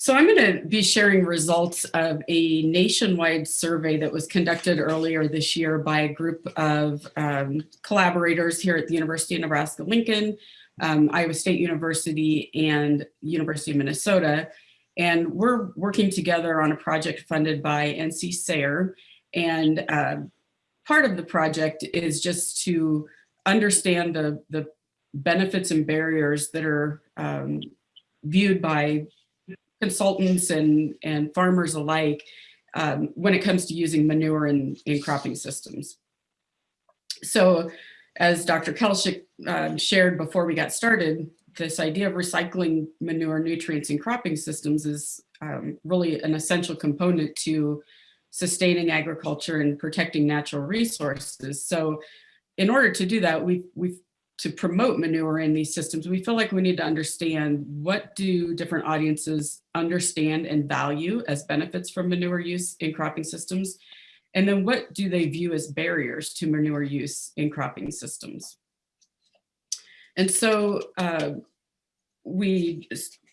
So I'm going to be sharing results of a nationwide survey that was conducted earlier this year by a group of um, collaborators here at the University of Nebraska-Lincoln, um, Iowa State University, and University of Minnesota. And we're working together on a project funded by NC SARE. And uh, part of the project is just to understand the, the benefits and barriers that are um, viewed by consultants and, and farmers alike um, when it comes to using manure in, in cropping systems. So as Dr. Kelshik uh, shared before we got started, this idea of recycling manure nutrients in cropping systems is um, really an essential component to sustaining agriculture and protecting natural resources. So in order to do that, we've, we've to promote manure in these systems, we feel like we need to understand what do different audiences understand and value as benefits from manure use in cropping systems? And then what do they view as barriers to manure use in cropping systems? And so uh, we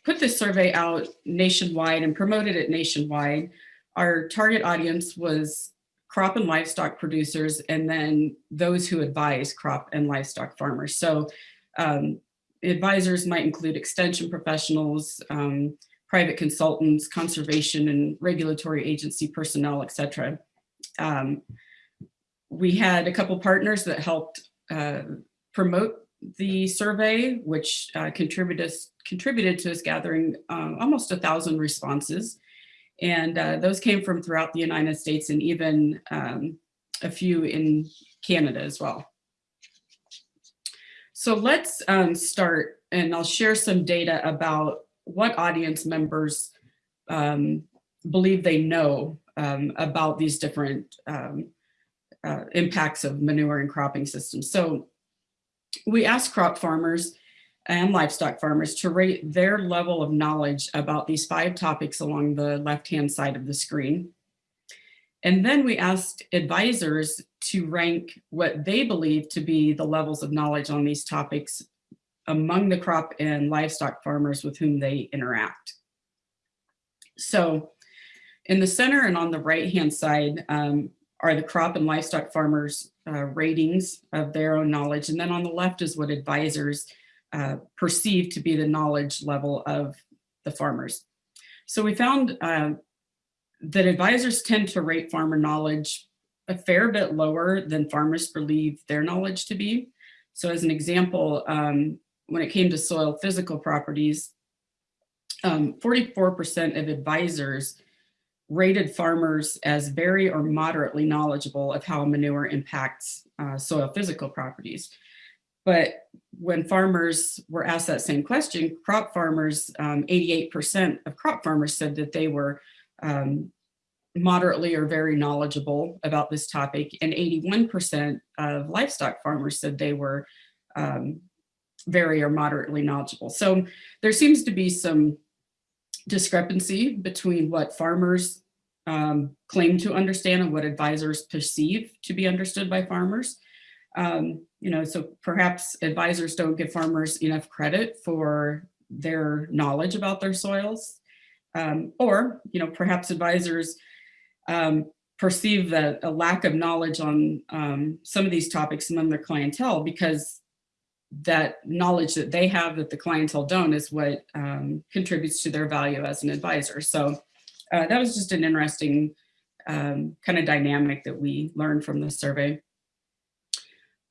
put this survey out nationwide and promoted it nationwide. Our target audience was crop and livestock producers, and then those who advise crop and livestock farmers. So um, advisors might include extension professionals, um, private consultants, conservation and regulatory agency personnel, et cetera. Um, we had a couple partners that helped uh, promote the survey, which uh, contributed, contributed to us gathering um, almost a thousand responses. And uh, those came from throughout the United States and even um, a few in Canada as well. So let's um, start and I'll share some data about what audience members um, believe they know um, about these different um, uh, impacts of manure and cropping systems. So we asked crop farmers and livestock farmers to rate their level of knowledge about these five topics along the left-hand side of the screen. And then we asked advisors to rank what they believe to be the levels of knowledge on these topics among the crop and livestock farmers with whom they interact. So in the center and on the right-hand side um, are the crop and livestock farmers uh, ratings of their own knowledge. And then on the left is what advisors uh, perceived to be the knowledge level of the farmers. So we found uh, that advisors tend to rate farmer knowledge a fair bit lower than farmers believe their knowledge to be. So as an example, um, when it came to soil physical properties, 44% um, of advisors rated farmers as very or moderately knowledgeable of how manure impacts uh, soil physical properties. But when farmers were asked that same question, crop farmers, 88% um, of crop farmers said that they were um, moderately or very knowledgeable about this topic, and 81% of livestock farmers said they were um, very or moderately knowledgeable. So there seems to be some discrepancy between what farmers um, claim to understand and what advisors perceive to be understood by farmers. Um, you know, so perhaps advisors don't give farmers enough credit for their knowledge about their soils. Um, or, you know, perhaps advisors um, perceive that a lack of knowledge on um, some of these topics among their clientele because that knowledge that they have that the clientele don't is what um, contributes to their value as an advisor. So uh, that was just an interesting um, kind of dynamic that we learned from the survey.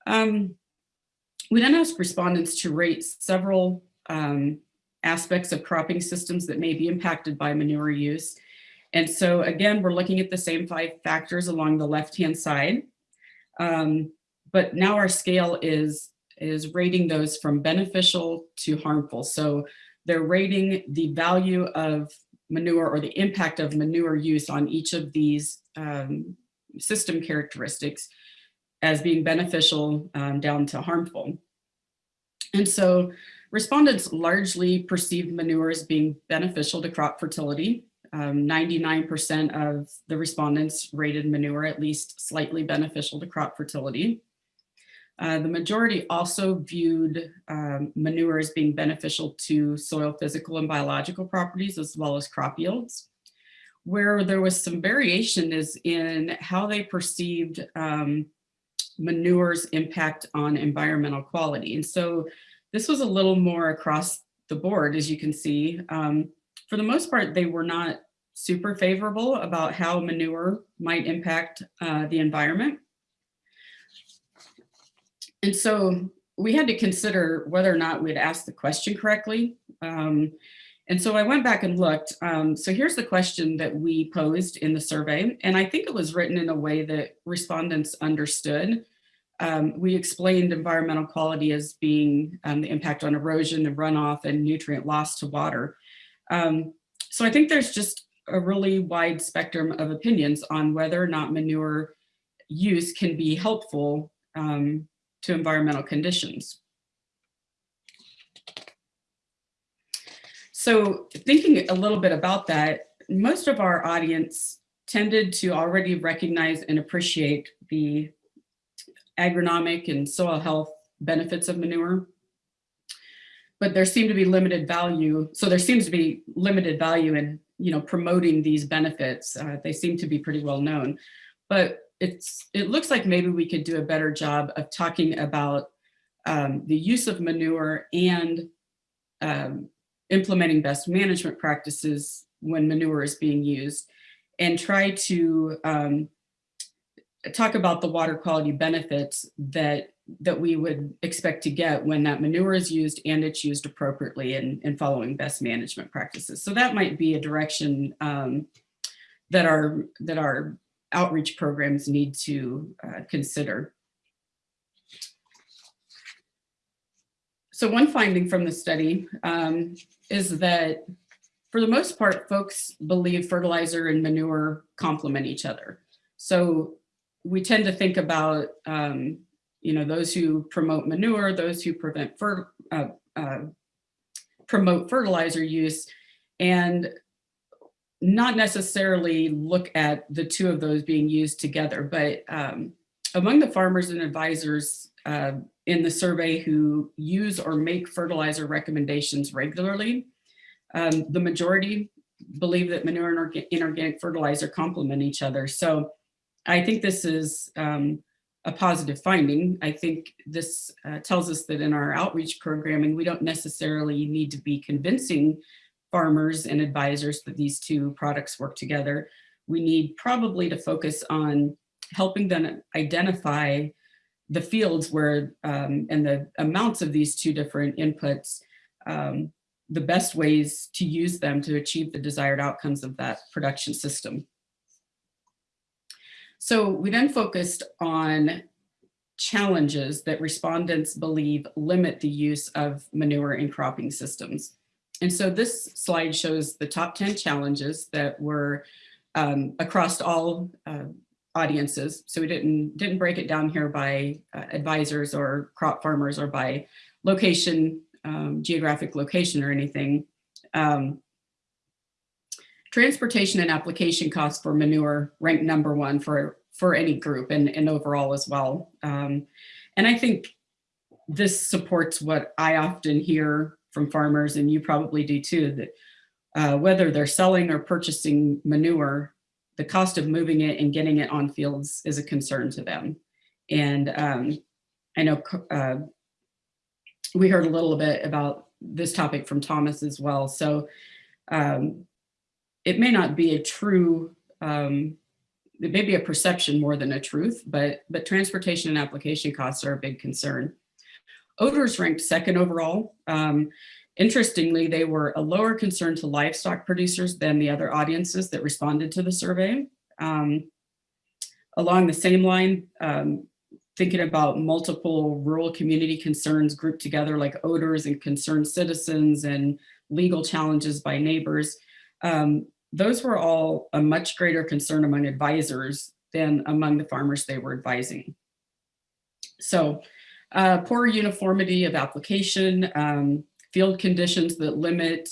Um, we then asked respondents to rate several um, aspects of cropping systems that may be impacted by manure use. And so again, we're looking at the same five factors along the left-hand side. Um, but now our scale is, is rating those from beneficial to harmful. So they're rating the value of manure or the impact of manure use on each of these um, system characteristics as being beneficial um, down to harmful. And so respondents largely perceived manure as being beneficial to crop fertility. 99% um, of the respondents rated manure at least slightly beneficial to crop fertility. Uh, the majority also viewed um, manure as being beneficial to soil physical and biological properties as well as crop yields. Where there was some variation is in how they perceived um, manure's impact on environmental quality. And so this was a little more across the board, as you can see. Um, for the most part, they were not super favorable about how manure might impact uh, the environment. And so we had to consider whether or not we'd asked the question correctly. Um, and so I went back and looked. Um, so here's the question that we posed in the survey. And I think it was written in a way that respondents understood. Um, we explained environmental quality as being um, the impact on erosion and runoff and nutrient loss to water. Um, so I think there's just a really wide spectrum of opinions on whether or not manure use can be helpful um, to environmental conditions. So thinking a little bit about that, most of our audience tended to already recognize and appreciate the agronomic and soil health benefits of manure. But there seemed to be limited value. So there seems to be limited value in you know, promoting these benefits. Uh, they seem to be pretty well known. But it's it looks like maybe we could do a better job of talking about um, the use of manure and um, implementing best management practices when manure is being used and try to um, talk about the water quality benefits that that we would expect to get when that manure is used and it's used appropriately and, following best management practices. So that might be a direction um, that our that our outreach programs need to uh, consider. So one finding from the study um, is that for the most part, folks believe fertilizer and manure complement each other. So we tend to think about, um, you know, those who promote manure, those who prevent fer uh, uh, promote fertilizer use, and not necessarily look at the two of those being used together, but um, among the farmers and advisors uh, in the survey who use or make fertilizer recommendations regularly, um, the majority believe that manure and orga inorganic fertilizer complement each other. So I think this is um, a positive finding. I think this uh, tells us that in our outreach programming, we don't necessarily need to be convincing farmers and advisors that these two products work together. We need probably to focus on helping them identify the fields where um, and the amounts of these two different inputs, um, the best ways to use them to achieve the desired outcomes of that production system. So we then focused on challenges that respondents believe limit the use of manure in cropping systems. And so this slide shows the top 10 challenges that were um, across all uh, audiences. So we didn't, didn't break it down here by uh, advisors or crop farmers or by location, um, geographic location or anything. Um, transportation and application costs for manure ranked number one for, for any group and, and overall as well. Um, and I think this supports what I often hear from farmers, and you probably do too, that uh, whether they're selling or purchasing manure, the cost of moving it and getting it on fields is a concern to them. And um, I know uh, we heard a little bit about this topic from Thomas as well. So um, it may not be a true, um, it may be a perception more than a truth, but, but transportation and application costs are a big concern. Odors ranked second overall. Um, interestingly, they were a lower concern to livestock producers than the other audiences that responded to the survey. Um, along the same line, um, thinking about multiple rural community concerns grouped together like odors and concerned citizens and legal challenges by neighbors, um, those were all a much greater concern among advisors than among the farmers they were advising. So uh, poor uniformity of application, um, field conditions that limit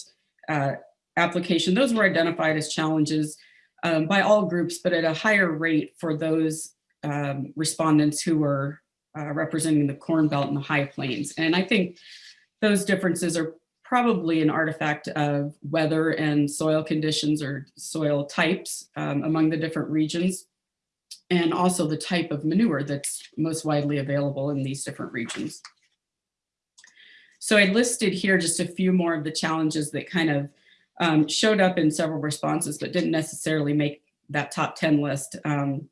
uh, application, those were identified as challenges um, by all groups, but at a higher rate for those um, respondents who were uh, representing the Corn Belt and the High Plains. And I think those differences are probably an artifact of weather and soil conditions or soil types um, among the different regions, and also the type of manure that's most widely available in these different regions. So I listed here just a few more of the challenges that kind of um, showed up in several responses, but didn't necessarily make that top 10 list. Um,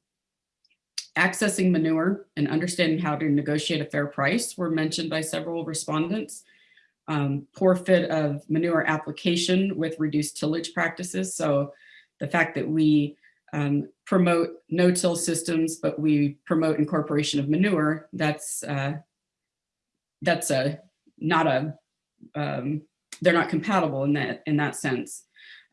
accessing manure and understanding how to negotiate a fair price were mentioned by several respondents um, poor fit of manure application with reduced tillage practices. So the fact that we um, promote no-till systems, but we promote incorporation of manure, that's uh, that's a not a um, they're not compatible in that in that sense.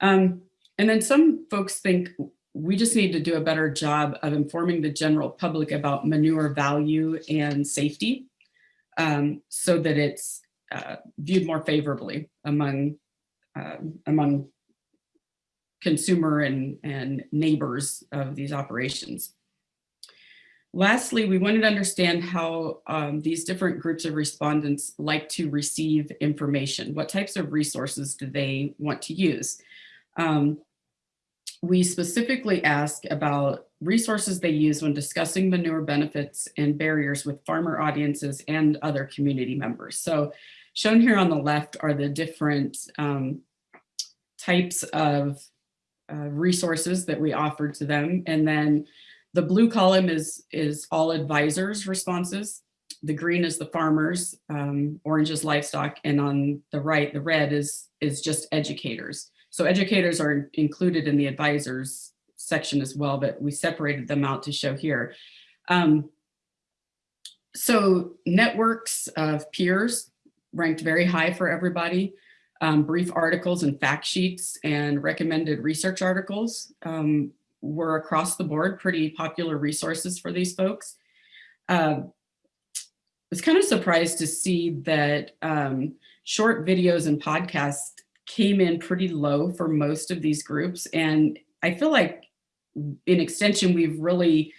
Um, and then some folks think we just need to do a better job of informing the general public about manure value and safety um, so that it's uh, viewed more favorably among uh, among consumer and, and neighbors of these operations. Lastly, we wanted to understand how um, these different groups of respondents like to receive information. What types of resources do they want to use? Um, we specifically ask about resources they use when discussing manure benefits and barriers with farmer audiences and other community members. So Shown here on the left are the different um, types of uh, resources that we offered to them. And then the blue column is, is all advisors responses. The green is the farmers, um, orange is livestock, and on the right, the red is, is just educators. So educators are included in the advisors section as well, but we separated them out to show here. Um, so networks of peers ranked very high for everybody. Um, brief articles and fact sheets and recommended research articles um, were across the board pretty popular resources for these folks. Uh, I was kind of surprised to see that um, short videos and podcasts came in pretty low for most of these groups. And I feel like in extension, we've really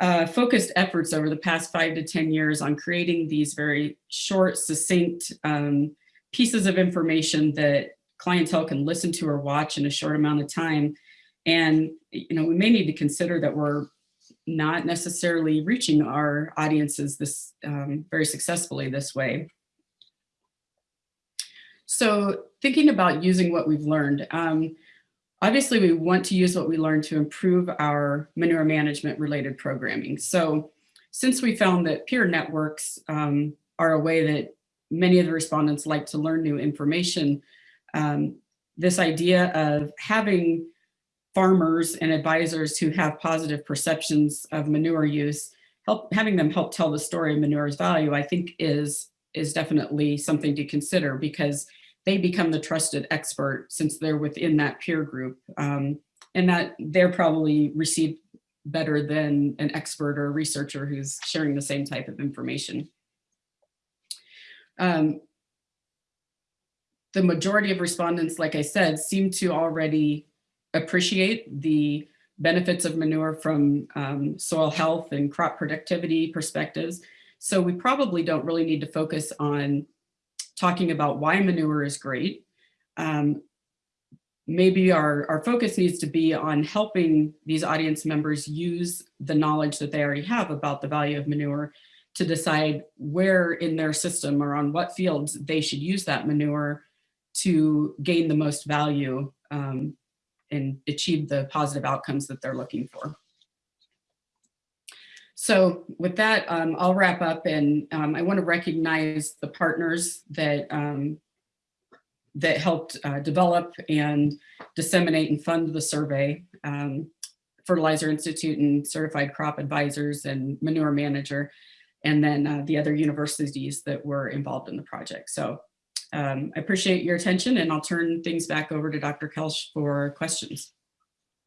uh, focused efforts over the past five to 10 years on creating these very short, succinct um, pieces of information that clientele can listen to or watch in a short amount of time. And, you know, we may need to consider that we're not necessarily reaching our audiences this um, very successfully this way. So thinking about using what we've learned, um, Obviously, we want to use what we learned to improve our manure management related programming. So since we found that peer networks um, are a way that many of the respondents like to learn new information, um, this idea of having farmers and advisors who have positive perceptions of manure use, help having them help tell the story of manure's value, I think is, is definitely something to consider because they become the trusted expert since they're within that peer group um, and that they're probably received better than an expert or researcher who's sharing the same type of information. Um, the majority of respondents, like I said, seem to already appreciate the benefits of manure from um, soil health and crop productivity perspectives. So we probably don't really need to focus on talking about why manure is great. Um, maybe our, our focus needs to be on helping these audience members use the knowledge that they already have about the value of manure to decide where in their system or on what fields they should use that manure to gain the most value um, and achieve the positive outcomes that they're looking for. So with that, um, I'll wrap up and um, I want to recognize the partners that um, that helped uh, develop and disseminate and fund the survey. Um, Fertilizer Institute and Certified Crop Advisors and Manure Manager, and then uh, the other universities that were involved in the project. So um, I appreciate your attention and I'll turn things back over to Dr. Koelsch for questions.